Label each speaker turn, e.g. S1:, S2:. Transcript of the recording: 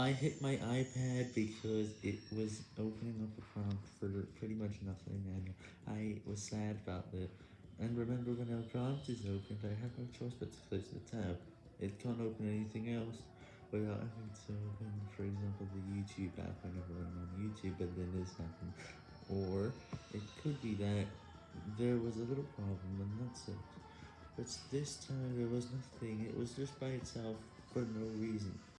S1: I hit my iPad because it was opening up a prompt for pretty much nothing, and I was sad about it. And remember when our prompt is opened, I have no choice but to close the tab. It can't open anything else without having to open, for example, the YouTube app whenever I'm on YouTube, But then this happened. Or, it could be that there was a little problem, and that's it. But this time there was nothing, it was just by itself, for no reason.